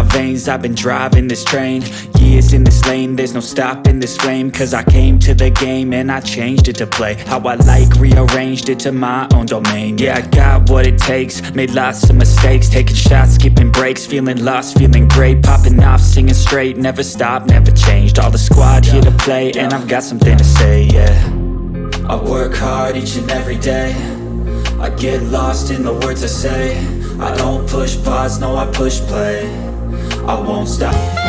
lanes I've been driving this train Years in this lane. There's no stopping this flame Cause I came to the game And I changed it to play How I like Rearranged it to my own domain. Yeah, I got what it takes Made lots of mistakes Taking shots, skipping breaks Feeling lost, feeling great Popping off, singing straight Never stopped, never changed. All the squad here to play And I've got something to say, yeah. I work hard each and every day. I get lost in the words I say. I don't push pause, no I push play I won't stop